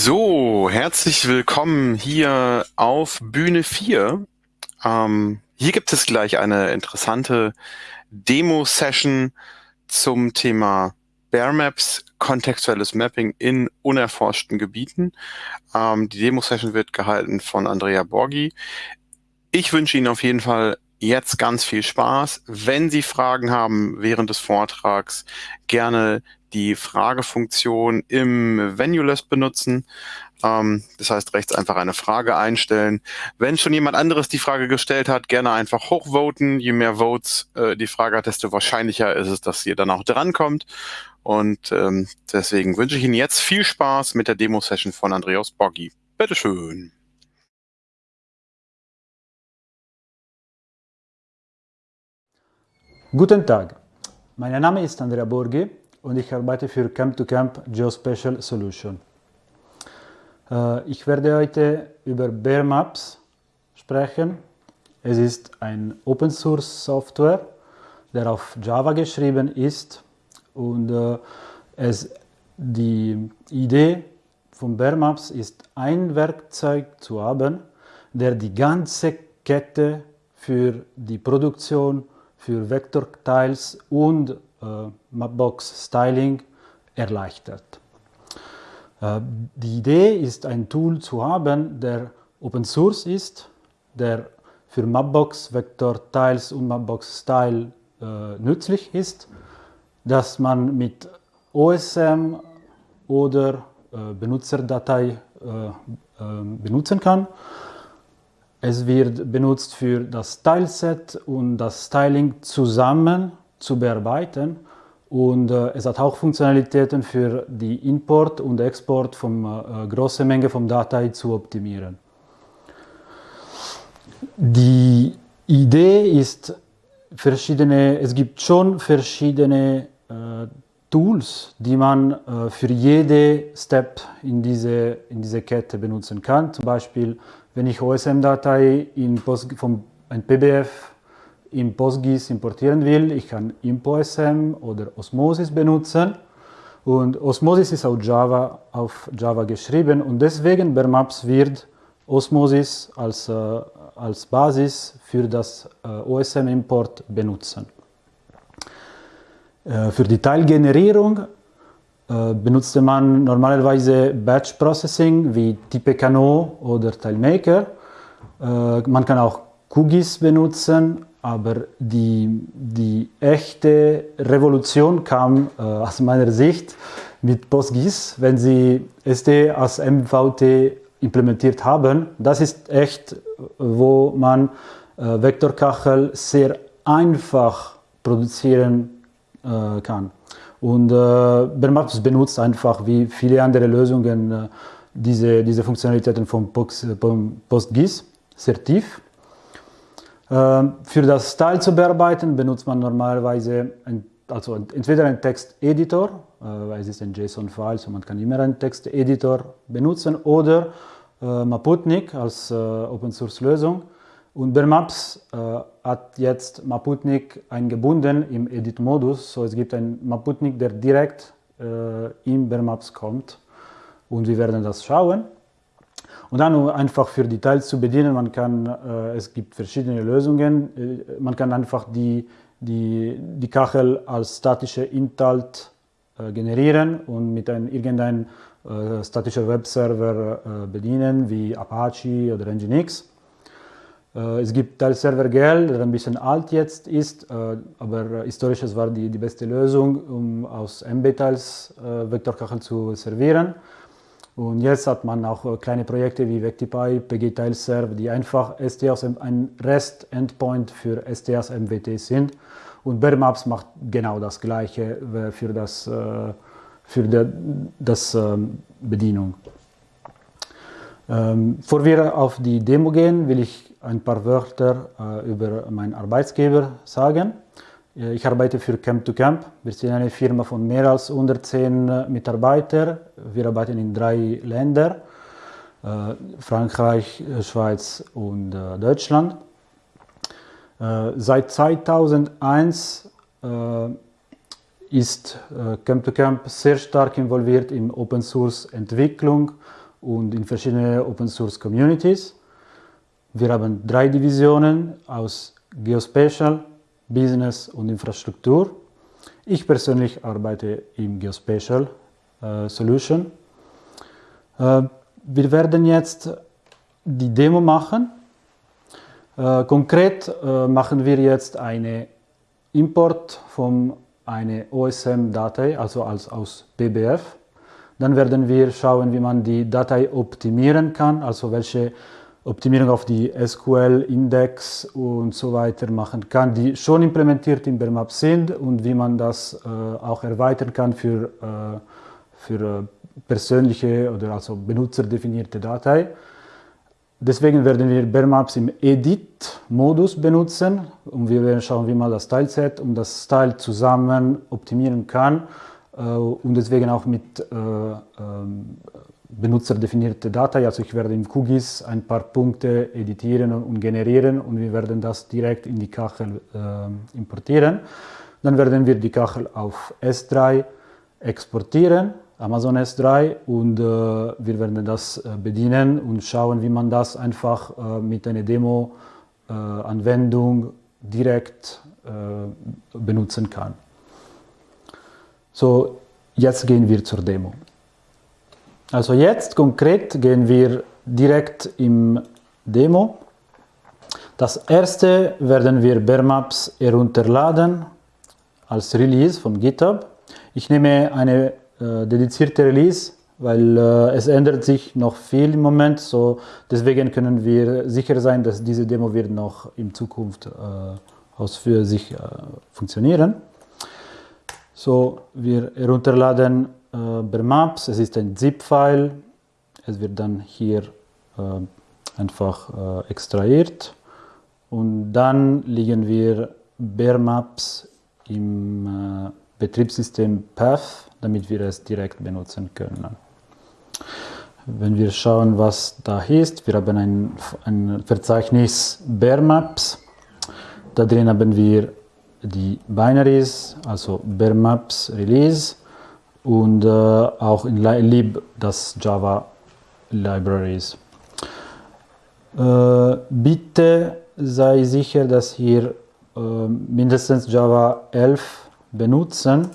So, herzlich willkommen hier auf Bühne 4. Ähm, hier gibt es gleich eine interessante Demo-Session zum Thema Bear Maps, kontextuelles Mapping in unerforschten Gebieten. Ähm, die Demo-Session wird gehalten von Andrea Borgi. Ich wünsche Ihnen auf jeden Fall jetzt ganz viel Spaß. Wenn Sie Fragen haben während des Vortrags, gerne die Fragefunktion im Venuless benutzen. Ähm, das heißt, rechts einfach eine Frage einstellen. Wenn schon jemand anderes die Frage gestellt hat, gerne einfach hochvoten. Je mehr Votes äh, die Frage hat, desto wahrscheinlicher ist es, dass ihr dann auch drankommt. Und ähm, deswegen wünsche ich Ihnen jetzt viel Spaß mit der Demo-Session von Andreas Boggi. Bitteschön. Guten Tag, mein Name ist Andrea Borghi und ich arbeite für Camp-to-Camp Geospatial Solution. Äh, ich werde heute über Bear Maps sprechen. Es ist ein Open Source Software, der auf Java geschrieben ist und äh, es, die Idee von Bear Maps ist, ein Werkzeug zu haben, der die ganze Kette für die Produktion für Vektortiles und Mapbox Styling erleichtert. Äh, die Idee ist, ein Tool zu haben, der Open Source ist, der für Mapbox Vector Tiles und Mapbox Style äh, nützlich ist, dass man mit OSM oder äh, Benutzerdatei äh, äh, benutzen kann es wird benutzt für das Styleset und das Styling zusammen zu bearbeiten und äh, es hat auch Funktionalitäten für die Import und Export von äh, große Menge von Datei zu optimieren. Die Idee ist verschiedene, es gibt schon verschiedene äh, Tools, die man äh, für jede Step in diese, in diese Kette benutzen kann. Zum Beispiel wenn ich OSM-Datei vom ein PBF in PostGIS importieren will, ich kann ImpoSM oder Osmosis benutzen. Und Osmosis ist auf Java, auf Java geschrieben und deswegen bei Maps wird Osmosis als, äh, als Basis für das äh, OSM-Import benutzen. Äh, für die Teilgenerierung äh, benutzte man normalerweise Batch Processing wie Tipecanot oder TileMaker. Äh, man kann auch QGIS benutzen, aber die, die echte Revolution kam äh, aus meiner Sicht mit PostGIS, wenn sie SD als MVT implementiert haben. Das ist echt, wo man äh, Vektorkachel sehr einfach produzieren äh, kann. Und äh, benutzt einfach wie viele andere Lösungen äh, diese, diese Funktionalitäten von PostGIS sehr tief. Äh, für das Style zu bearbeiten benutzt man normalerweise ein, also entweder einen Texteditor, äh, es ist ein JSON-File, so man kann immer einen Texteditor benutzen, oder äh, Maputnik als äh, Open-Source-Lösung. Und Bermaps äh, hat jetzt Maputnik eingebunden im Edit-Modus. So es gibt einen Maputnik, der direkt äh, in Bermaps kommt. Und wir werden das schauen. Und dann einfach für Details zu bedienen, man kann, äh, es gibt verschiedene Lösungen. Äh, man kann einfach die, die, die Kachel als statische Inhalt äh, generieren und mit einem irgendeinem äh, statischen Webserver äh, bedienen, wie Apache oder Nginx. Es gibt Teilserver GL, der ein bisschen alt jetzt ist, aber historisch war die, die beste Lösung, um aus MB-Teils äh, Vektorkachel zu servieren. Und jetzt hat man auch kleine Projekte wie Vectipy, PG-Teilserv, die einfach ST aus ein REST-Endpoint für ST aus MWT sind. Und Bermaps macht genau das Gleiche für das, für der, das ähm, Bedienung. Ähm, bevor wir auf die Demo gehen, will ich ein paar Wörter äh, über meinen Arbeitsgeber sagen. Äh, ich arbeite für Camp to Camp. Wir sind eine Firma von mehr als 110 äh, Mitarbeitern. Wir arbeiten in drei Ländern, äh, Frankreich, Schweiz und Deutschland. seit 2001 ist Camp to Camp sehr stark involviert in Open Source Entwicklung und in verschiedene Open Source Communities. Wir haben drei Divisionen aus Geospatial, Business und Infrastruktur. Ich persönlich arbeite im Geospatial äh, Solution. Äh, wir werden jetzt die Demo machen. Äh, konkret äh, machen wir jetzt eine Import von einer OSM-Datei, also als, aus BBF. Dann werden wir schauen, wie man die Datei optimieren kann, also welche Optimierung auf die SQL-Index und so weiter machen kann, die schon implementiert in Bermap sind und wie man das äh, auch erweitern kann für, äh, für äh, persönliche oder also benutzerdefinierte Datei. Deswegen werden wir Bermaps im Edit-Modus benutzen und wir werden schauen, wie man das Style-Set und das Style zusammen optimieren kann äh, und deswegen auch mit äh, ähm, benutzerdefinierte Datei. Also ich werde im QGIS ein paar Punkte editieren und generieren und wir werden das direkt in die Kachel äh, importieren. Dann werden wir die Kachel auf S3 exportieren Amazon S3 und äh, wir werden das äh, bedienen und schauen, wie man das einfach äh, mit einer Demo-Anwendung äh, direkt äh, benutzen kann. So, jetzt gehen wir zur Demo. Also jetzt konkret gehen wir direkt im Demo. Das erste werden wir Bermaps herunterladen als Release vom GitHub. Ich nehme eine äh, dedizierte Release, weil äh, es ändert sich noch viel im Moment. So, deswegen können wir sicher sein, dass diese Demo wird noch in Zukunft äh, aus für sich äh, funktionieren. So, wir herunterladen äh, Bermaps. Es ist ein ZIP-File. Es wird dann hier äh, einfach äh, extrahiert. Und dann liegen wir Bermaps im äh, Betriebssystem Path damit wir es direkt benutzen können. Wenn wir schauen, was da ist, wir haben ein, ein Verzeichnis Bear Maps. Da drin haben wir die Binaries, also Bear Maps Release und äh, auch in lib das Java Libraries. Äh, bitte sei sicher, dass hier äh, mindestens Java 11 benutzen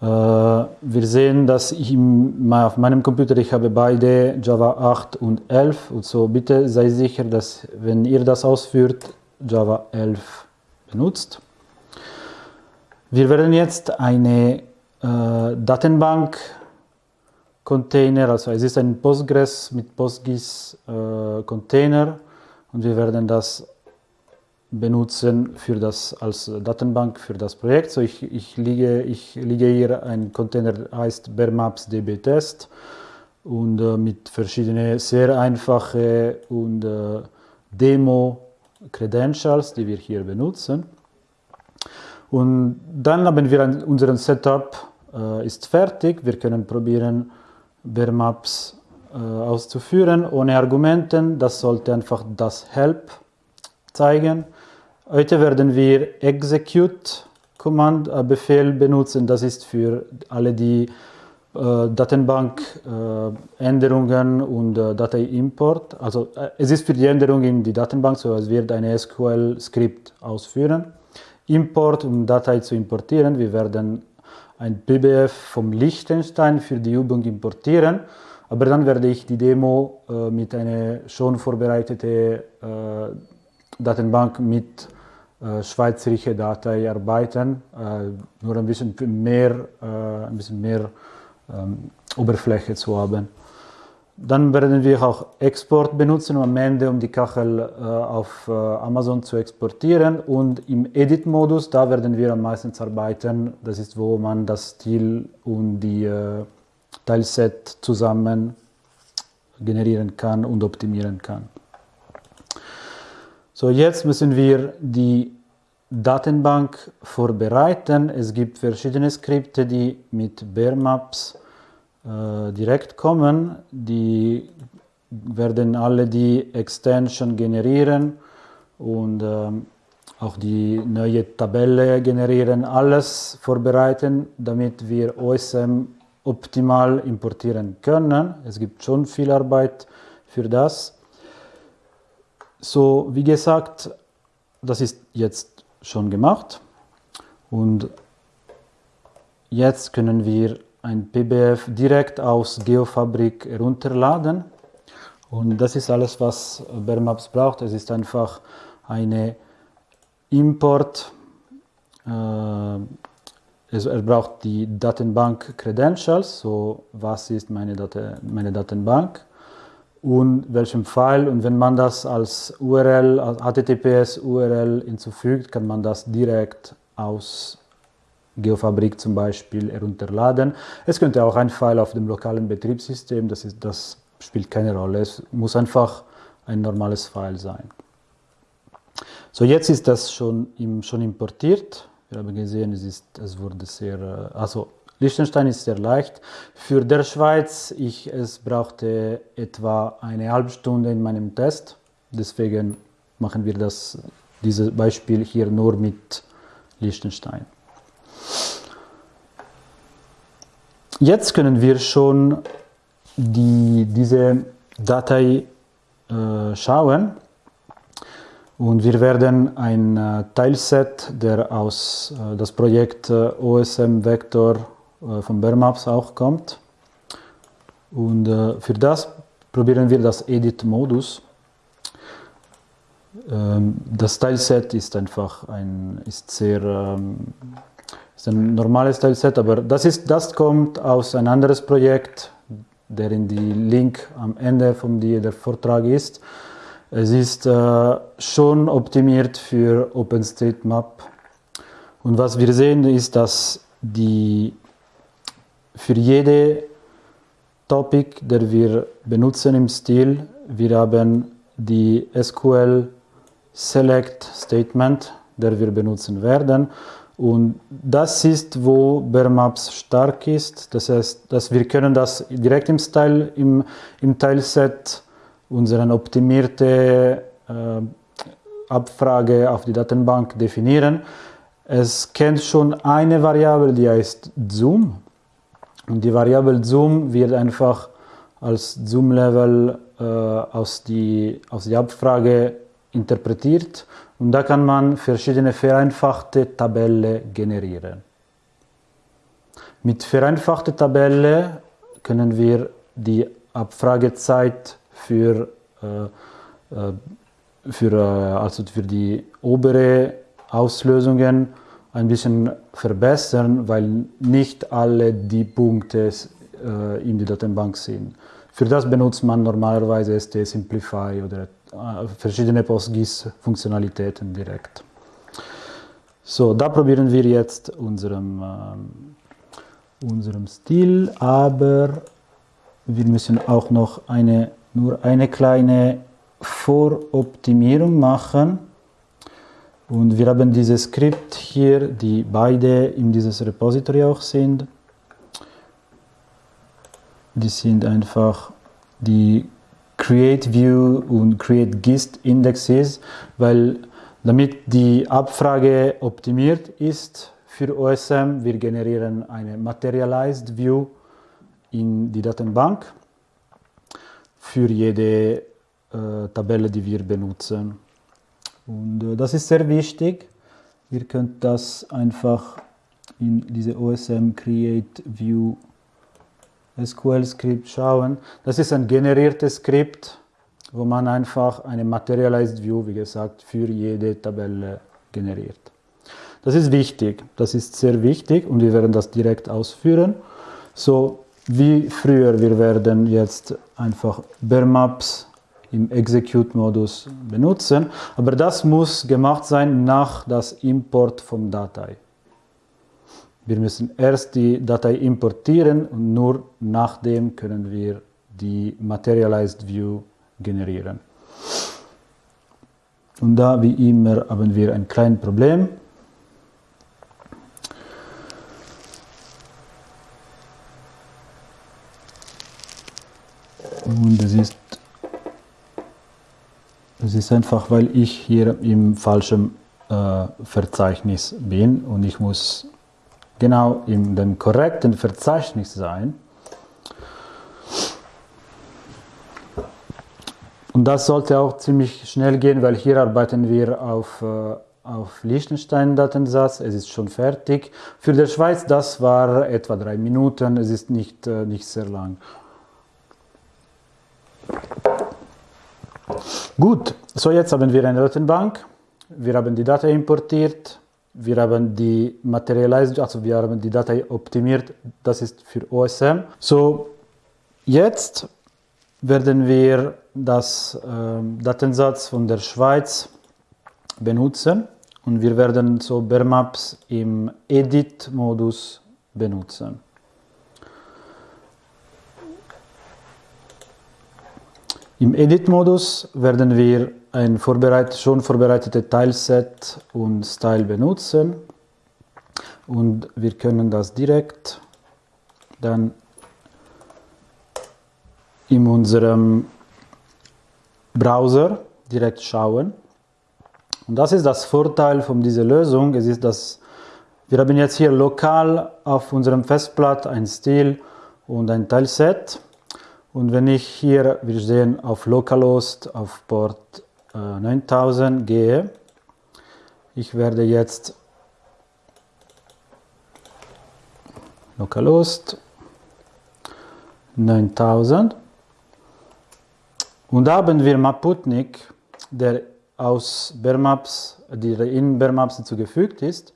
äh, wir sehen, dass ich auf meinem Computer, ich habe beide Java 8 und 11 und so bitte sei sicher, dass wenn ihr das ausführt, Java 11 benutzt. Wir werden jetzt eine Datenbank Container, also es ist ein Postgres mit PostGIS äh, Container und wir werden das benutzen für das, als Datenbank für das Projekt. So ich, ich, liege, ich liege hier ein Container, heißt Bermaps DB Test und äh, mit verschiedenen sehr einfachen und äh, Demo Credentials, die wir hier benutzen. Und dann haben wir ein, unseren Setup äh, ist fertig. Wir können probieren, Bermaps äh, auszuführen ohne Argumenten. Das sollte einfach das Help zeigen. Heute werden wir execute Command äh, Befehl benutzen. Das ist für alle die äh, Datenbank äh, Änderungen und äh, Dateiimport. Also es ist für die Änderung in die Datenbank, so es wird eine SQL Skript ausführen. Import, um Datei zu importieren. Wir werden ein BBF vom Liechtenstein für die Übung importieren. Aber dann werde ich die Demo äh, mit einer schon vorbereiteten Datenbank mit äh, schweizerische Datei arbeiten, äh, nur ein bisschen mehr, äh, ein bisschen mehr ähm, Oberfläche zu haben. Dann werden wir auch Export benutzen am Ende, um die Kachel äh, auf äh, Amazon zu exportieren. Und im Edit-Modus, da werden wir am meisten arbeiten. Das ist, wo man das Stil und die äh, Teilset zusammen generieren kann und optimieren kann. So, jetzt müssen wir die Datenbank vorbereiten. Es gibt verschiedene Skripte, die mit Bearmaps äh, direkt kommen. Die werden alle die Extension generieren und äh, auch die neue Tabelle generieren, alles vorbereiten, damit wir OSM optimal importieren können. Es gibt schon viel Arbeit für das. So, wie gesagt, das ist jetzt schon gemacht und jetzt können wir ein PBF direkt aus Geofabrik herunterladen und das ist alles, was Bermaps braucht. Es ist einfach eine Import, äh, er braucht die Datenbank Credentials, so was ist meine, Date, meine Datenbank und welchem File und wenn man das als URL, als HTTPS URL hinzufügt, kann man das direkt aus Geofabrik zum Beispiel herunterladen. Es könnte auch ein File auf dem lokalen Betriebssystem, das, ist, das spielt keine Rolle, es muss einfach ein normales File sein. So, jetzt ist das schon, im, schon importiert. Wir haben gesehen, es, ist, es wurde sehr, äh, also Liechtenstein ist sehr leicht. Für der Schweiz, ich, es brauchte etwa eine halbe Stunde in meinem Test. Deswegen machen wir das, dieses Beispiel hier nur mit Liechtenstein. Jetzt können wir schon die, diese Datei äh, schauen. Und wir werden ein äh, Teilset, der aus äh, das Projekt äh, OSM Vector äh, von Bermaps auch kommt. Und äh, für das probieren wir das Edit-Modus. Ähm, das Teilset ist einfach ein, ist sehr, ähm, ist ein normales Teilset, aber das, ist, das kommt aus ein anderes Projekt, deren die Link am Ende von die, der Vortrag ist. Es ist äh, schon optimiert für OpenStreetMap. Und was wir sehen ist, dass die für jede Topic, der wir benutzen im Stil, wir haben die SQL Select Statement, der wir benutzen werden. Und das ist, wo Bermaps stark ist. Das heißt, dass wir können das direkt im Style, im, im Teilset unsere optimierte äh, Abfrage auf die Datenbank definieren. Es kennt schon eine Variable, die heißt Zoom. Und die Variable Zoom wird einfach als Zoom-Level äh, aus, aus der Abfrage interpretiert. Und da kann man verschiedene vereinfachte Tabellen generieren. Mit vereinfachter Tabelle können wir die Abfragezeit für, äh, äh, für, äh, also für die obere Auslösungen ein bisschen verbessern, weil nicht alle die Punkte äh, in der Datenbank sind. Für das benutzt man normalerweise ST Simplify oder verschiedene PostGIS-Funktionalitäten direkt. So, da probieren wir jetzt unserem, äh, unserem Stil, aber wir müssen auch noch eine nur eine kleine Voroptimierung machen. Und wir haben dieses Skript hier, die beide in dieses Repository auch sind. Die sind einfach die Create View und Create Gist Indexes, weil damit die Abfrage optimiert ist für OSM, wir generieren eine Materialized View in die Datenbank für jede äh, Tabelle, die wir benutzen. Und äh, das ist sehr wichtig. Ihr könnt das einfach in diese OSM Create View SQL Skript schauen. Das ist ein generiertes Skript, wo man einfach eine Materialized View, wie gesagt, für jede Tabelle generiert. Das ist wichtig, das ist sehr wichtig und wir werden das direkt ausführen. So, wie früher, wir werden jetzt einfach Bermaps im Execute-Modus benutzen, aber das muss gemacht sein nach das Import von Datei. Wir müssen erst die Datei importieren und nur nachdem können wir die Materialized View generieren. Und da wie immer haben wir ein kleines Problem. Und das ist, das ist einfach, weil ich hier im falschen äh, Verzeichnis bin und ich muss genau in dem korrekten Verzeichnis sein. Und das sollte auch ziemlich schnell gehen, weil hier arbeiten wir auf, äh, auf Liechtenstein-Datensatz. Es ist schon fertig. Für die Schweiz, das war etwa drei Minuten. Es ist nicht, äh, nicht sehr lang. Gut, so jetzt haben wir eine Datenbank. Wir haben die Datei importiert. Wir haben die Materialisierung, also wir haben die Datei optimiert. Das ist für OSM. So, jetzt werden wir das äh, Datensatz von der Schweiz benutzen und wir werden so Bermaps im Edit-Modus benutzen. Im Edit-Modus werden wir ein vorbereit schon vorbereitetes Tileset und Style benutzen und wir können das direkt dann in unserem Browser direkt schauen. Und das ist das Vorteil von dieser Lösung. Es ist, dass wir haben jetzt hier lokal auf unserem Festplatte ein Stil und ein Teilset. Und wenn ich hier, wir sehen, auf Localhost auf Port äh, 9000 gehe, ich werde jetzt Localhost 9000 und da haben wir Maputnik, der aus Bermaps, die in Bermaps hinzugefügt ist.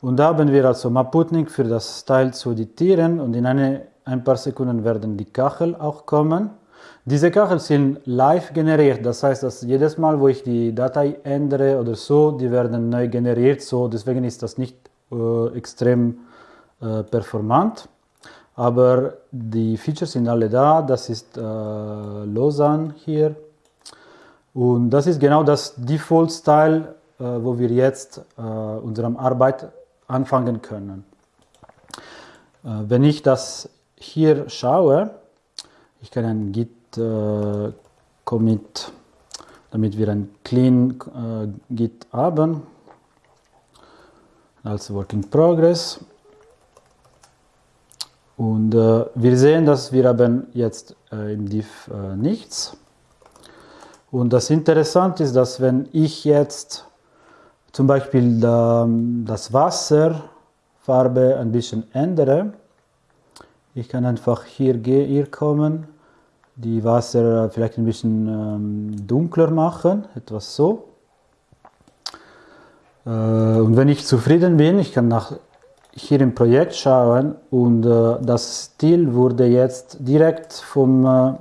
Und da haben wir also Maputnik für das Teil zu editieren und in eine, ein paar Sekunden werden die Kachel auch kommen. Diese Kachel sind live generiert, das heißt, dass jedes Mal, wo ich die Datei ändere oder so, die werden neu generiert, so deswegen ist das nicht äh, extrem äh, performant. Aber die Features sind alle da, das ist äh, Lausanne hier. Und das ist genau das Default-Style, äh, wo wir jetzt äh, unsere Arbeit anfangen können. Äh, wenn ich das hier schaue, ich kann ein Git äh, Commit, damit wir ein Clean äh, Git haben, als Work in Progress. Und äh, wir sehen, dass wir haben jetzt äh, im Div äh, nichts. Und das Interessante ist, dass wenn ich jetzt zum Beispiel da, das Wasserfarbe ein bisschen ändere, ich kann einfach hier, hier kommen, die Wasser vielleicht ein bisschen ähm, dunkler machen, etwas so. Äh, und wenn ich zufrieden bin, ich kann nach hier im Projekt schauen und äh, das Stil wurde jetzt direkt vom äh,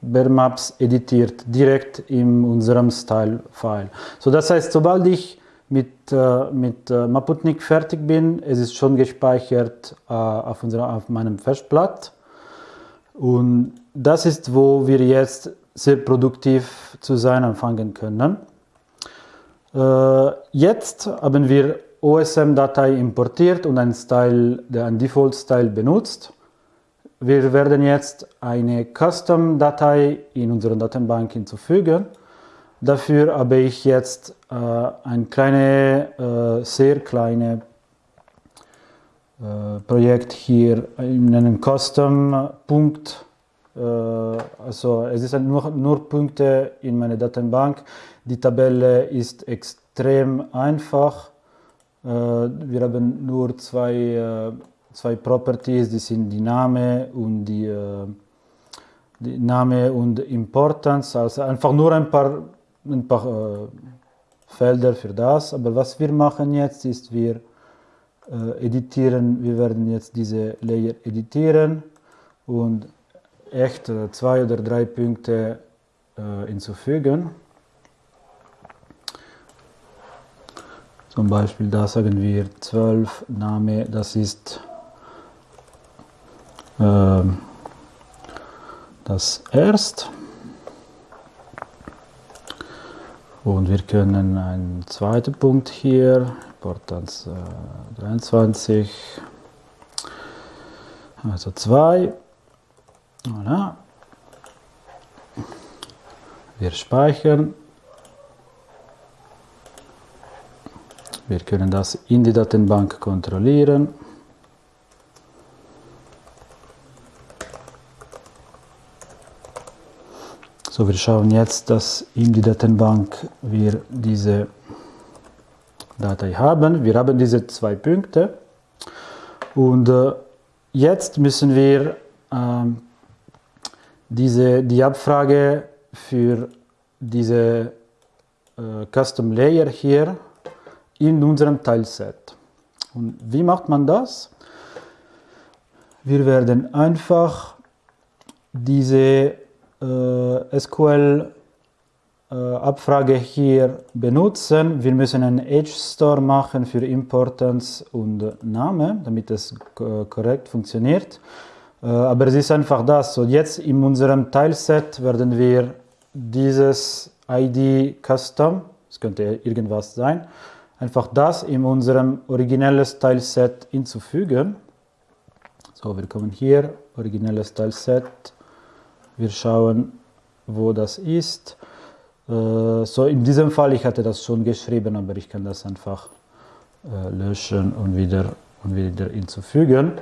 Bermaps editiert, direkt in unserem Style-File. So, das heißt, sobald ich mit, äh, mit äh, Maputnik fertig bin, es ist schon gespeichert äh, auf, unserer, auf meinem Festplatte und das ist, wo wir jetzt sehr produktiv zu sein anfangen können. Äh, jetzt haben wir OSM-Datei importiert und ein Style, der ein Default-Style benutzt. Wir werden jetzt eine Custom-Datei in unsere Datenbank hinzufügen. Dafür habe ich jetzt äh, ein kleine, äh, sehr kleine Projekt hier in einem Custom-Punkt. Äh, also es sind nur, nur Punkte in meiner Datenbank. Die Tabelle ist extrem einfach. Äh, wir haben nur zwei, äh, zwei Properties, die sind die Name und die, äh, die Name und Importance, also einfach nur ein paar, ein paar Felder für das. Aber was wir machen jetzt ist, wir editieren, wir werden jetzt diese Layer editieren und echt zwei oder drei Punkte hinzufügen. Zum Beispiel da sagen wir 12 Name, das ist äh, das erst. Und wir können einen zweiten Punkt hier, Portans äh, 23, also 2. Voilà. Wir speichern. Wir können das in die Datenbank kontrollieren. So, wir schauen jetzt, dass in die Datenbank wir diese Datei haben. Wir haben diese zwei Punkte und äh, jetzt müssen wir ähm, diese, die Abfrage für diese äh, Custom Layer hier in unserem Teilset. Und wie macht man das? Wir werden einfach diese äh, SQL Abfrage hier benutzen. Wir müssen einen Edge Store machen für Importance und Name, damit es korrekt funktioniert. Äh, aber es ist einfach das. So jetzt in unserem Teilset werden wir dieses ID Custom, es könnte irgendwas sein, einfach das in unserem originelles Teilset hinzufügen. So, wir kommen hier, originelles Teilset, wir schauen, wo das ist. Äh, so, in diesem Fall, ich hatte das schon geschrieben, aber ich kann das einfach äh, löschen und wieder, und wieder hinzufügen.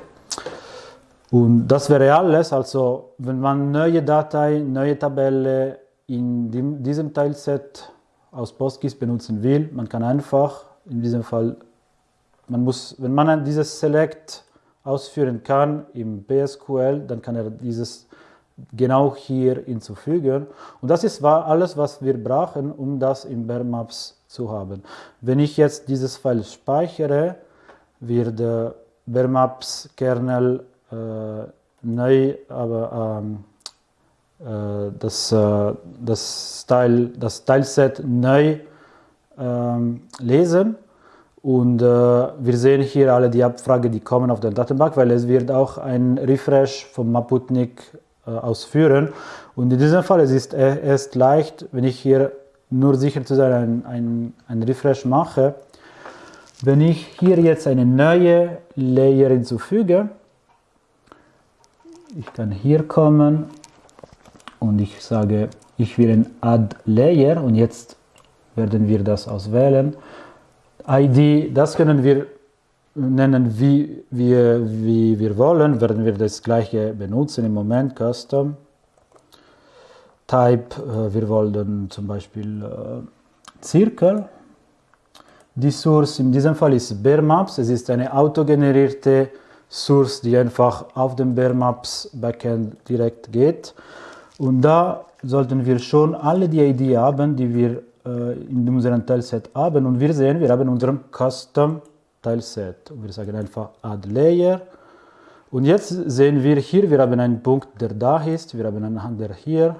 Und das wäre alles, also wenn man neue Datei, neue Tabelle in dem, diesem Teilset aus PostGIS benutzen will, man kann einfach, in diesem Fall, man muss, wenn man dieses Select ausführen kann im PSQL, dann kann er dieses genau hier hinzufügen. Und das ist alles, was wir brauchen, um das im Bear Maps zu haben. Wenn ich jetzt dieses File speichere, wird der Bear Maps Kernel äh, neu, aber ähm, äh, das, äh, das, Style, das Styleset neu ähm, lesen. Und äh, wir sehen hier alle die Abfrage, die kommen auf der Datenbank, weil es wird auch ein Refresh vom Maputnik äh, ausführen. Und in diesem Fall es ist es erst leicht, wenn ich hier nur sicher zu sein ein, ein, ein Refresh mache. Wenn ich hier jetzt eine neue Layer hinzufüge, ich kann hier kommen und ich sage, ich will ein Add Layer und jetzt werden wir das auswählen. ID, das können wir nennen, wie wir, wie wir wollen, werden wir das gleiche benutzen im Moment, Custom. Type, äh, wir wollen zum Beispiel äh, Zirkel. Die Source in diesem Fall ist Bear Maps, es ist eine autogenerierte Source, die einfach auf dem Bear Maps Backend direkt geht. Und da sollten wir schon alle die ID haben, die wir äh, in unserem Teilset haben. Und wir sehen, wir haben unseren Custom Teilset. Wir sagen einfach Add Layer. Und jetzt sehen wir hier, wir haben einen Punkt, der da ist, wir haben einen anderen hier.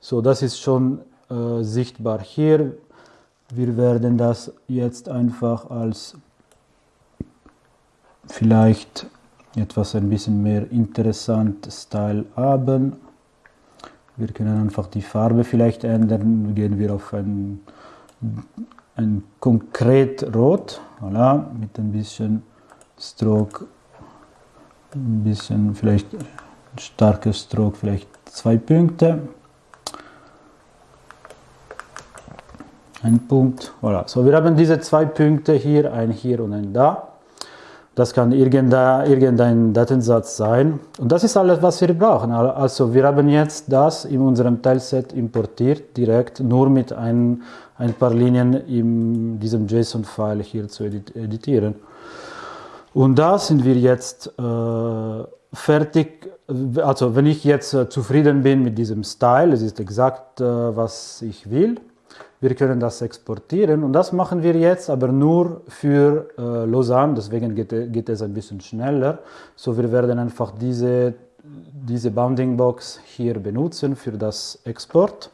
So, das ist schon äh, sichtbar hier. Wir werden das jetzt einfach als vielleicht etwas ein bisschen mehr interessant Style haben. Wir können einfach die Farbe vielleicht ändern. Gehen wir auf ein, ein konkret Rot, voilà, mit ein bisschen Stroke, ein bisschen vielleicht starkes Stroke, vielleicht zwei Punkte. Ein Punkt, voilà. So, wir haben diese zwei Punkte hier, ein hier und ein da. Das kann irgendein Datensatz sein. Und das ist alles, was wir brauchen. Also wir haben jetzt das in unserem Teilset importiert, direkt nur mit ein, ein paar Linien in diesem JSON-File hier zu editieren. Und da sind wir jetzt äh, fertig. Also wenn ich jetzt äh, zufrieden bin mit diesem Style, es ist exakt, äh, was ich will, wir können das exportieren und das machen wir jetzt aber nur für äh, Lausanne, deswegen geht, geht, es ein bisschen schneller. So wir werden einfach diese, diese Bounding Box hier benutzen für das Export.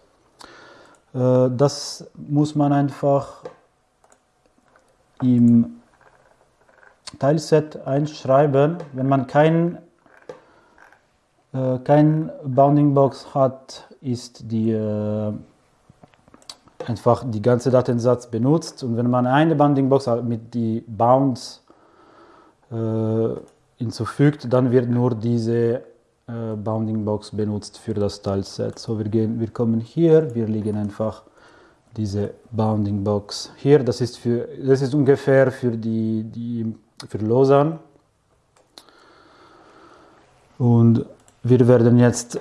Äh, das muss man einfach im Teilset einschreiben. Wenn man kein, äh, kein Bounding Box hat, ist die äh, einfach die ganze Datensatz benutzt und wenn man eine Bounding Box mit die Bounds äh, hinzufügt, dann wird nur diese äh, Bounding Box benutzt für das Teilset. So wir gehen, wir kommen hier, wir legen einfach diese Bounding Box hier. Das ist für, das ist ungefähr für die, die für Lausanne. Und wir werden jetzt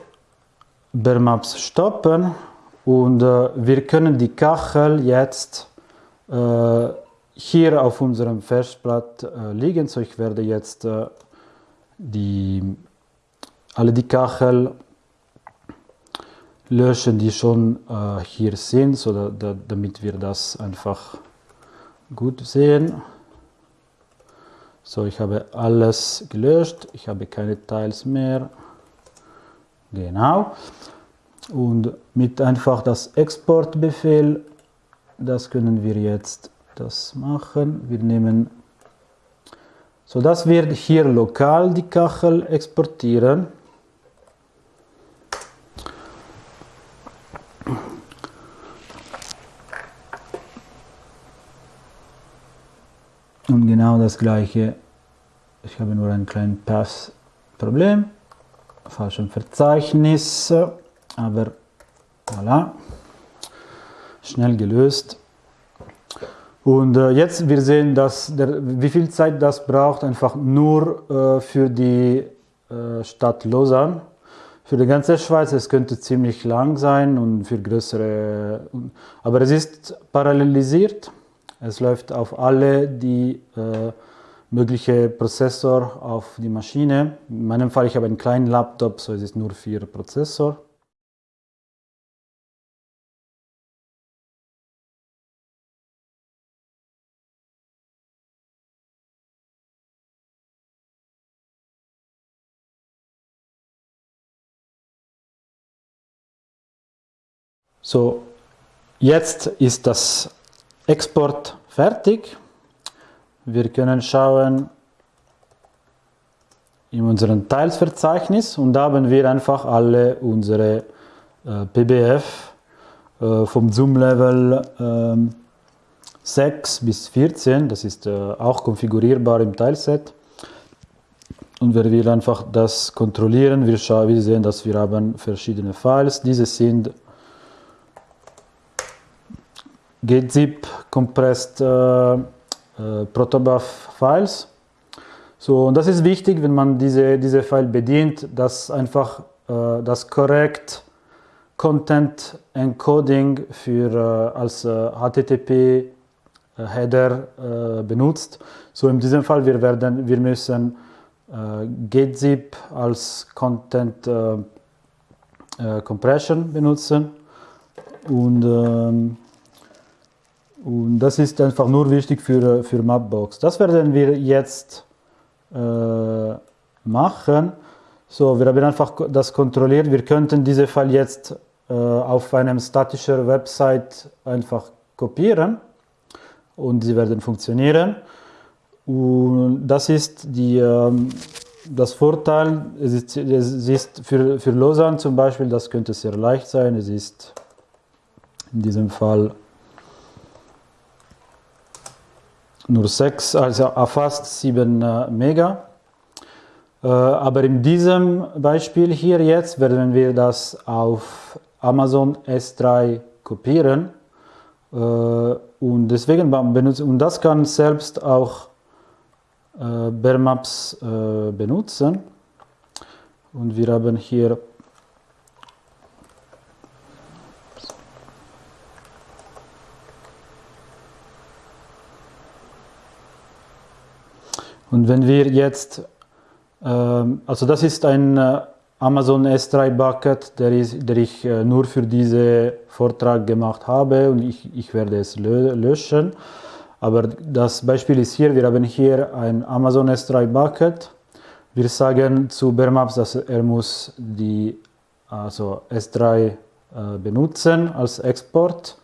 Bermaps stoppen und äh, wir können die Kachel jetzt äh, hier auf unserem Festplatt äh, liegen. So, ich werde jetzt äh, die, alle die Kachel löschen, die schon äh, hier sind, so da, da, damit wir das einfach gut sehen. So, ich habe alles gelöscht, ich habe keine Teils mehr. Genau. Und mit einfach das Exportbefehl, das können wir jetzt das machen. Wir nehmen, so das wird hier lokal die Kachel exportieren. Und genau das gleiche, ich habe nur ein kleines Pass-Problem, falschem Verzeichnis, aber voilà, schnell gelöst. Und äh, jetzt wir sehen, dass der, wie viel Zeit das braucht, einfach nur äh, für die äh, Stadt Lausanne. Für die ganze Schweiz, es könnte ziemlich lang sein und für größere, aber es ist parallelisiert. Es läuft auf alle die äh, mögliche Prozessor auf die Maschine. In meinem Fall, ich habe einen kleinen Laptop, so es ist nur vier Prozessor. So, jetzt ist das Export fertig. Wir können schauen in unserem Teilsverzeichnis und da haben wir einfach alle unsere äh, PBF äh, vom Zoom-Level äh, 6 bis 14, das ist äh, auch konfigurierbar im Teilset. Und wir einfach das kontrollieren, wir, wir sehen, dass wir haben verschiedene Files. Diese sind gzip compressed äh, äh, protobuf Files. So, und das ist wichtig, wenn man diese, diese File bedient, dass einfach äh, das korrekt Content Encoding für, äh, als HTTP äh, Header benutzt. So in diesem Fall wir werden wir müssen gzip als Content Compression benutzen und ähm, und das ist einfach nur wichtig für, für Mapbox. Das werden wir jetzt äh, machen. So, wir haben einfach das kontrolliert. Wir könnten diese Fall jetzt äh, auf einem statischen Website einfach kopieren und sie werden funktionieren. Und das ist die, ähm, das Vorteil, es ist, es ist für, für Lausanne zum Beispiel, das könnte sehr leicht sein. Es ist in diesem Fall nur 6, also fast 7 äh, Mega. Äh, aber in diesem Beispiel hier jetzt werden wir das auf Amazon S3 kopieren äh, und deswegen benutzen und das kann selbst auch Bermaps benutzen und wir haben hier Und wenn wir jetzt, ähm, also das ist ein äh, Amazon S3 Bucket, der, ist, der ich äh, nur für diesen Vortrag gemacht habe und ich, ich werde es löschen. Aber das Beispiel ist hier, wir haben hier ein Amazon S3 Bucket. Wir sagen zu Bermaps, dass er muss die also S3 äh, benutzen als Export.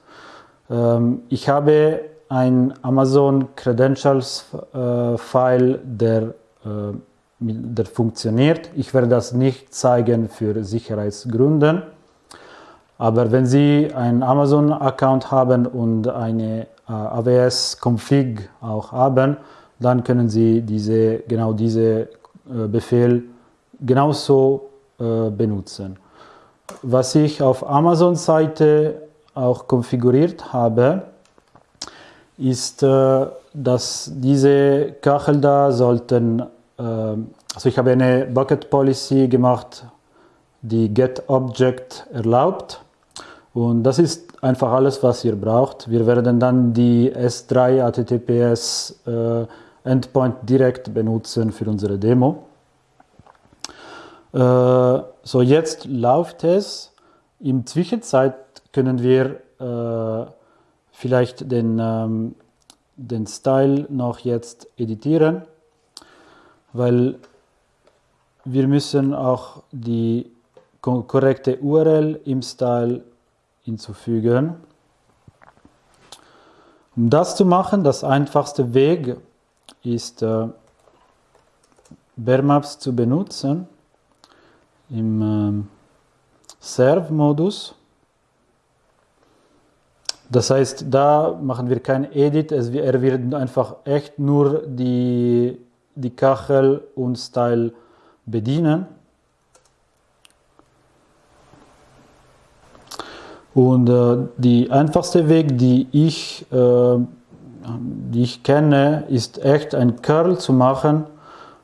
Ähm, ich habe ein Amazon Credentials äh, File, der, äh, der funktioniert. Ich werde das nicht zeigen für Sicherheitsgründen. Aber wenn Sie einen Amazon-Account haben und eine äh, AWS-Config auch haben, dann können Sie diese, genau diese äh, Befehl genauso äh, benutzen. Was ich auf Amazon-Seite auch konfiguriert habe, ist, äh, dass diese Kachel da sollten, äh, also ich habe eine Bucket Policy gemacht die GetObject erlaubt. Und das ist einfach alles, was ihr braucht. Wir werden dann die S3 HTTPS äh, Endpoint direkt benutzen für unsere Demo. So, jetzt läuft es. Im Zwischenzeit können wir vielleicht den, ähm, den Style noch jetzt editieren, weil wir müssen auch die korrekte URL im Style hinzufügen. Um das zu machen, das einfachste Weg ist äh, Bearmaps zu benutzen im äh, Serve-Modus. Das heißt, da machen wir kein Edit, er wird einfach echt nur die, die Kachel und Style bedienen. Und äh, die einfachste Weg, die ich, äh, die ich kenne, ist echt ein Curl zu machen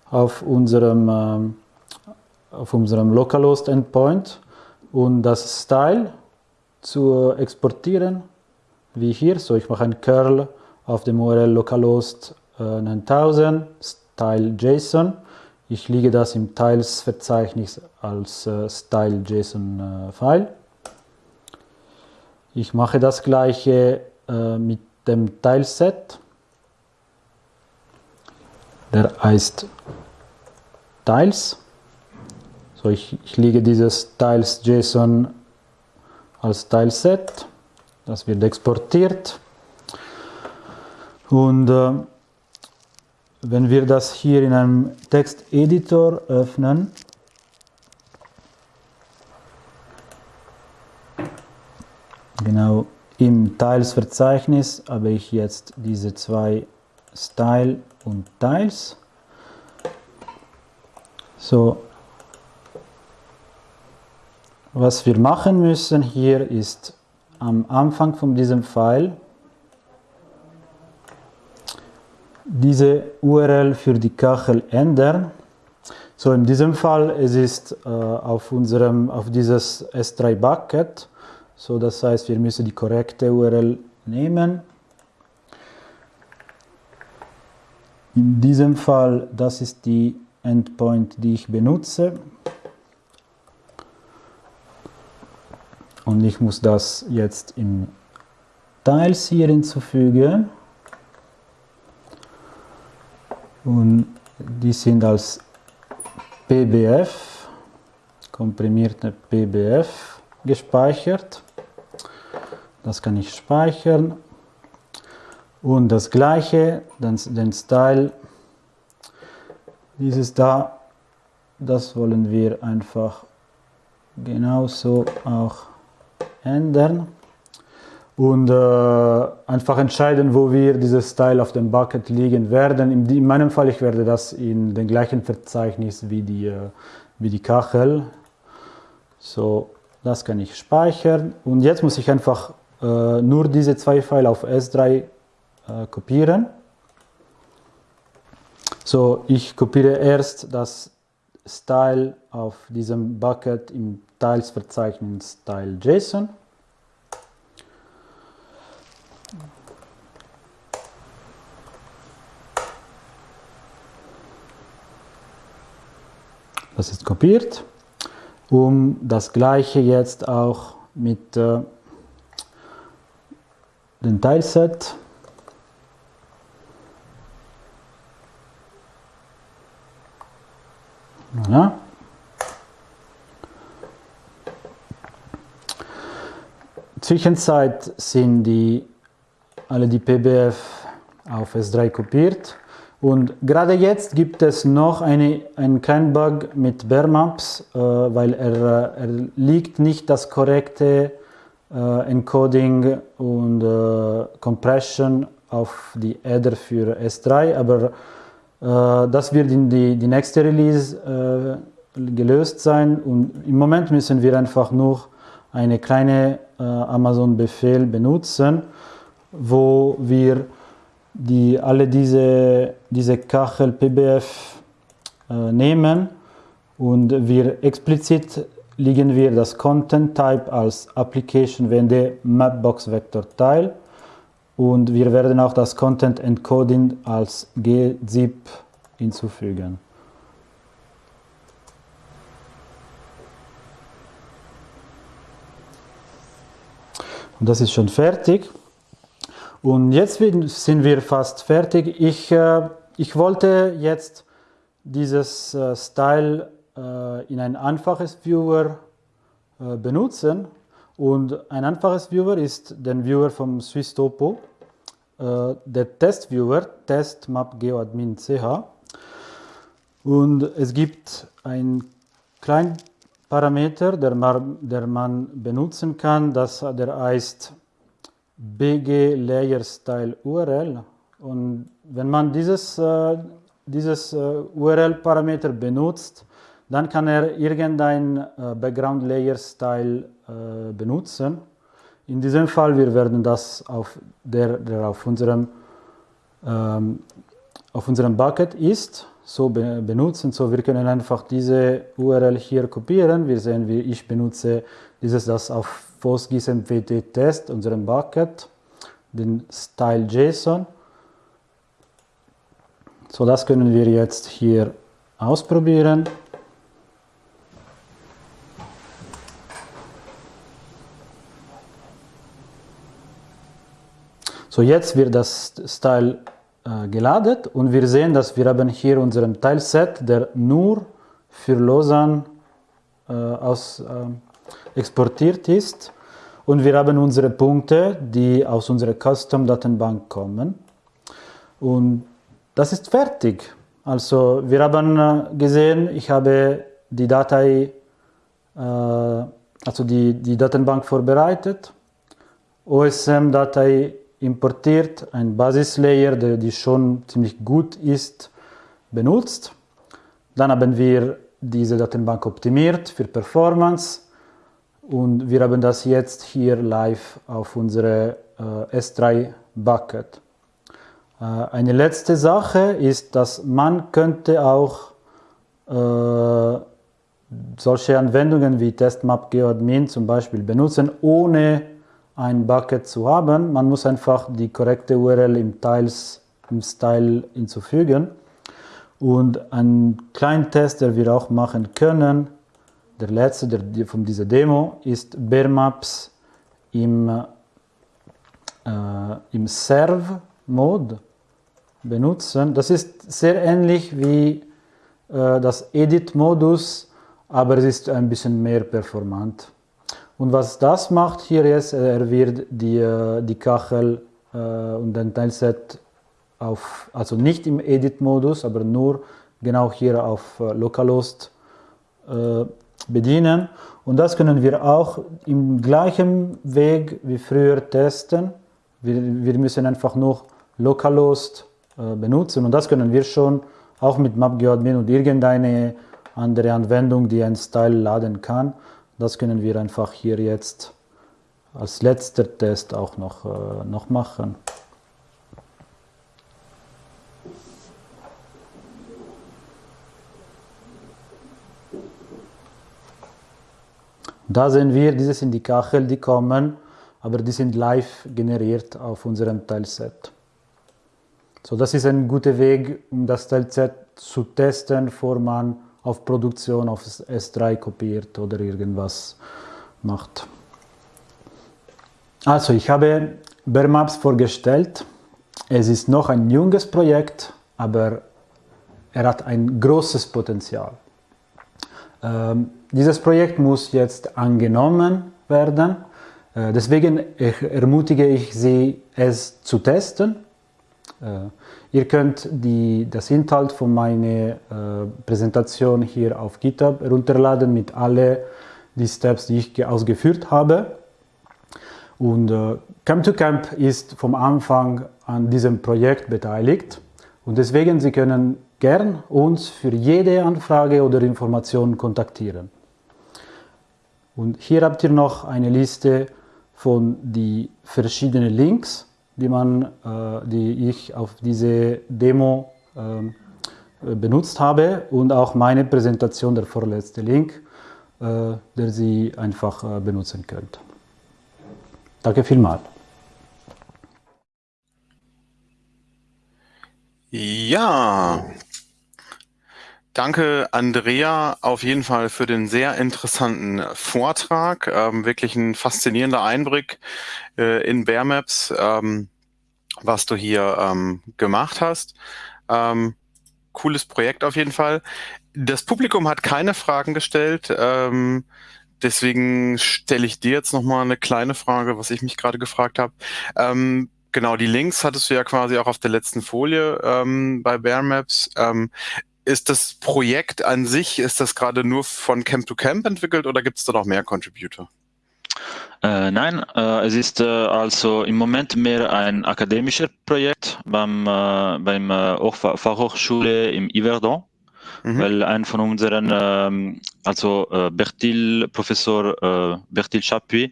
auf unserem, äh, auf unserem Localhost Endpoint und das Style zu exportieren, wie hier. So, ich mache ein Curl auf dem URL localhost 9000 Style JSON. Ich lege das im Teils-Verzeichnis als äh, Style.json-File. Äh, ich mache das gleiche äh, mit dem Teilset. Der heißt Tiles. So, ich, ich lege dieses Tiles.json als Tileset. Das wird exportiert. Und äh, wenn wir das hier in einem Texteditor öffnen, Genau im Teilsverzeichnis habe ich jetzt diese zwei Style und Teils. So, was wir machen müssen hier ist am Anfang von diesem File diese URL für die Kachel ändern. So in diesem Fall es ist äh, auf unserem auf dieses S3 Bucket so, das heißt, wir müssen die korrekte URL nehmen. In diesem Fall, das ist die Endpoint, die ich benutze. Und ich muss das jetzt in Teils hier hinzufügen. Und die sind als PBF, komprimierte PBF gespeichert. Das kann ich speichern. Und das gleiche, dann den Style, dieses da, das wollen wir einfach genauso auch ändern. Und äh, einfach entscheiden, wo wir dieses Style auf dem Bucket liegen werden. In, in, meinem Fall, ich werde das in dem gleichen Verzeichnis wie die, äh, wie die Kachel. So, das kann ich speichern. Und jetzt muss ich einfach äh, nur diese zwei Files auf S3 äh, kopieren. So, ich kopiere erst das Style auf diesem Bucket im Teilsverzeichnis Style.json. Das ist kopiert, um das gleiche jetzt auch mit äh, den Teilset. Ja. Zwischenzeit sind die, alle die PBF auf S3 kopiert und gerade jetzt gibt es noch eine, einen kleinen Bug mit Bearmaps, äh, weil er, er liegt nicht das korrekte äh, Encoding und äh, Compression auf die Adder für S3, aber das wird in die, die nächste Release gelöst sein. Und im Moment müssen wir einfach nur eine kleine Amazon-Befehl benutzen, wo wir die, alle diese, diese Kachel PBF äh, nehmen. Und wir explizit legen wir das Content Type als Application WND Mapbox Vector Teil und wir werden auch das Content Encoding als gzip hinzufügen. Und das ist schon fertig. Und jetzt sind wir fast fertig. Ich, äh, ich wollte jetzt dieses äh, Style äh, in ein einfaches Viewer äh, benutzen. Und ein einfaches Viewer ist der Viewer vom SwissTopo, äh, der Testviewer, testmapgeoadmin.ch. Und es gibt einen kleinen Parameter, der man, der man benutzen kann, das, der heißt bg layer style URL. Und wenn man dieses, äh, dieses äh, URL-Parameter benutzt, dann kann er irgendein äh, Background Layer Style benutzen. In diesem Fall, wir werden das auf der, der auf unserem, ähm, auf unserem Bucket ist, so be benutzen. So, wir können einfach diese URL hier kopieren. Wir sehen, wie ich benutze dieses, das auf PostGIS-MWT Test, unserem Bucket, den Style JSON. So, das können wir jetzt hier ausprobieren. So, jetzt wird das Style äh, geladen und wir sehen, dass wir haben hier unseren Teilset, der nur für Lausanne äh, aus, äh, exportiert ist. Und wir haben unsere Punkte, die aus unserer Custom-Datenbank kommen. Und das ist fertig. Also wir haben äh, gesehen, ich habe die Datei, äh, also die, die Datenbank vorbereitet, OSM-Datei importiert, ein Basislayer, der die schon ziemlich gut ist, benutzt. Dann haben wir diese Datenbank optimiert für Performance und wir haben das jetzt hier live auf unsere äh, S3 Bucket. Äh, eine letzte Sache ist, dass man könnte auch äh, solche Anwendungen wie TestMap GeoAdmin zum Beispiel benutzen, ohne ein Bucket zu haben. Man muss einfach die korrekte URL im, Teils, im Style hinzufügen. Und ein kleinen Test, den wir auch machen können, der letzte der, von dieser Demo, ist Bearmaps im, äh, im Serve-Mode benutzen. Das ist sehr ähnlich wie äh, das Edit-Modus, aber es ist ein bisschen mehr performant. Und was das macht hier ist, er wird die, äh, die Kachel äh, und den Teilset auf, also nicht im Edit-Modus, aber nur genau hier auf äh, Localhost äh, bedienen. Und das können wir auch im gleichen Weg wie früher testen. Wir, wir müssen einfach nur Localhost äh, benutzen und das können wir schon auch mit MapGeoAdmin und irgendeine andere Anwendung, die einen Style laden kann. Das können wir einfach hier jetzt als letzter Test auch noch, äh, noch machen. Da sehen wir, diese sind die Kachel, die kommen, aber die sind live generiert auf unserem Teilset. So, das ist ein guter Weg, um das Teilset zu testen, bevor man auf Produktion auf S3 kopiert oder irgendwas macht. Also ich habe Bearmaps vorgestellt. Es ist noch ein junges Projekt, aber er hat ein großes Potenzial. Ähm, dieses Projekt muss jetzt angenommen werden. Äh, deswegen ermutige ich Sie, es zu testen. Äh, Ihr könnt die, das Inhalt von meiner äh, Präsentation hier auf GitHub herunterladen mit allen die Steps, die ich ausgeführt habe. Und äh, Camp 2 Camp ist vom Anfang an diesem Projekt beteiligt und deswegen Sie können gern uns für jede Anfrage oder Information kontaktieren. Und hier habt ihr noch eine Liste von die verschiedenen Links, die, man, äh, die ich auf diese Demo ähm, benutzt habe und auch meine Präsentation, der vorletzte Link. äh, der Sie einfach äh, benutzen könnt. Danke vielmals. Ja, danke Andrea auf jeden Fall für den sehr interessanten Vortrag. Ähm, wirklich ein faszinierender Einblick äh, in Bear Maps, ähm, was du hier ähm, gemacht hast. Ähm, cooles Projekt auf jeden Fall. Das Publikum hat keine Fragen gestellt. Ähm, deswegen stelle ich dir jetzt nochmal eine kleine Frage, was ich mich gerade gefragt habe. Ähm, Genau, die Links hattest du ja quasi auch auf der letzten Folie ähm, bei Bear Maps. Ähm, ist das Projekt an sich, ist das gerade nur von Camp to Camp entwickelt oder gibt es da noch mehr Contributor? Äh, nein, äh, es ist äh, also im Moment mehr ein akademisches Projekt beim, äh, beim äh, Fachhochschule im Yverdon, mhm. weil ein von unseren, ähm, also äh, Bertil, Professor Bertil Chapuis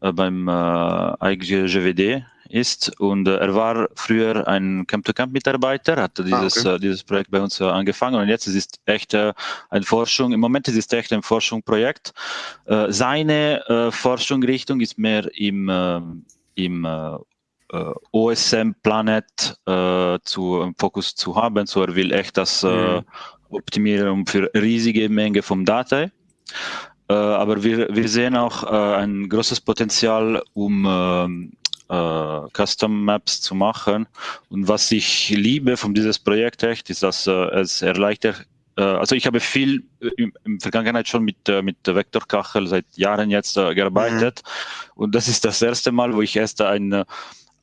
beim äh, IGGWD ist und äh, er war früher ein Camp-to-Camp-Mitarbeiter, hat ah, dieses, ah, okay. äh, dieses Projekt bei uns äh, angefangen und jetzt ist es echt äh, eine Forschung, im Moment ist es echt ein Forschungsprojekt. Äh, seine äh, Forschungsrichtung ist mehr im, im OSM Planet zu im Fokus zu haben, so er will echt das mhm. optimieren für riesige Menge von Daten. aber wir, wir sehen auch ein großes Potenzial, um ähm, äh, Custom Maps zu machen. Und was ich liebe von dieses Projekt echt, ist, dass äh, es erleichtert äh, also ich habe viel in der Vergangenheit schon mit, mit Vektorkachel seit Jahren jetzt gearbeitet mhm. und das ist das erste Mal, wo ich erst ein,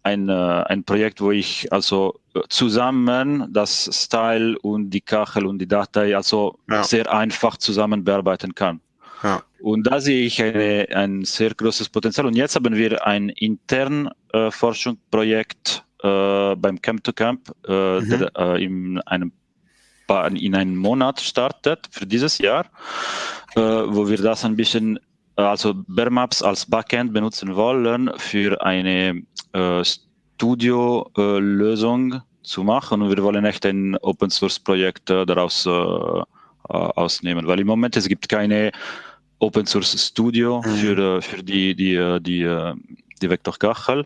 ein, ein Projekt, wo ich also zusammen das Style und die Kachel und die Datei also ja. sehr einfach zusammen bearbeiten kann. Ja. Und da sehe ich eine, ein sehr großes Potenzial. Und jetzt haben wir ein intern äh, Forschungsprojekt äh, beim Camp to Camp, äh, mhm. der äh, in einem in einem Monat startet für dieses Jahr, äh, wo wir das ein bisschen, äh, also Bear Maps als Backend benutzen wollen für eine Studio-Lösung zu machen. Und wir wollen echt ein Open Source Projekt daraus ausnehmen, weil im Moment es gibt keine Open Source Studio mhm. für, für die, die, die, die Vector Kachel.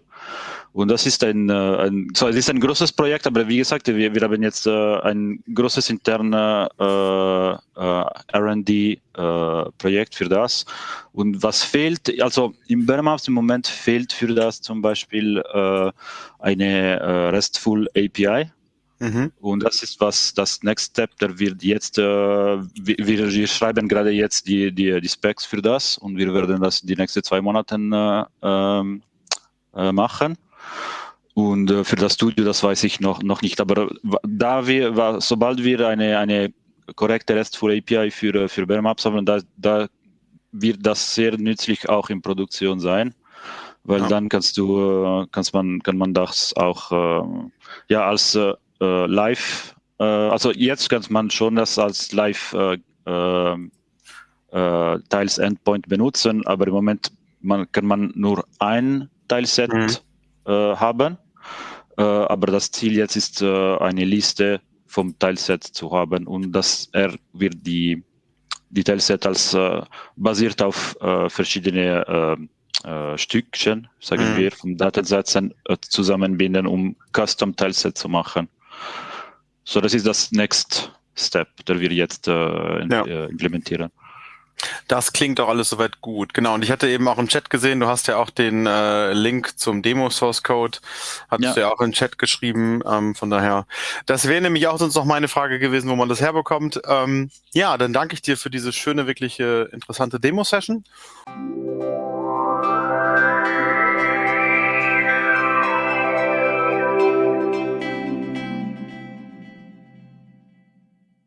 Und das ist ein, ein, so, es ist ein großes Projekt, aber wie gesagt, wir, wir haben jetzt äh, ein großes internes äh, äh, R&D-Projekt für das. Und was fehlt, also im Bermaps im Moment fehlt für das zum Beispiel eine RESTful API. Mhm. Und das ist was das Next Step, der wird jetzt, äh, wir, wir, schreiben gerade jetzt die, die, die Specs für das und wir werden das die nächsten zwei Monate äh, ähm, äh, machen. Und äh, für das Studio, das weiß ich noch, noch nicht. Aber da wir, sobald wir eine, eine korrekte RESTful API für, für Bear Maps haben, da, da wird das sehr nützlich auch in Produktion sein weil ja. dann kannst du, äh, kannst man, kann man das auch äh, ja als äh, live, äh, also jetzt kann man schon das als live äh, äh, äh, Teils Endpoint benutzen, aber im Moment man, kann man nur ein Teilset mhm. haben. aber das Ziel jetzt ist, eine Liste vom Teilset zu haben und dass er wird die, die Teilset als basiert auf verschiedene äh, Stückchen, sagen mhm. wir, von Datensätzen äh, zusammenbinden, um Custom Teilset zu machen. So, das ist das Next Step, der wir jetzt äh, ja. Äh, implementieren. Das klingt doch alles soweit gut. Genau. Und ich hatte eben auch im Chat gesehen, du hast ja auch den äh, Link zum Demo Source Code, hattest ja. du ja auch im Chat geschrieben. Ähm, von daher, das wäre nämlich auch sonst noch meine Frage gewesen, wo man das herbekommt. Ähm, ja, dann danke ich dir für diese schöne, wirklich äh, interessante Demo-Session.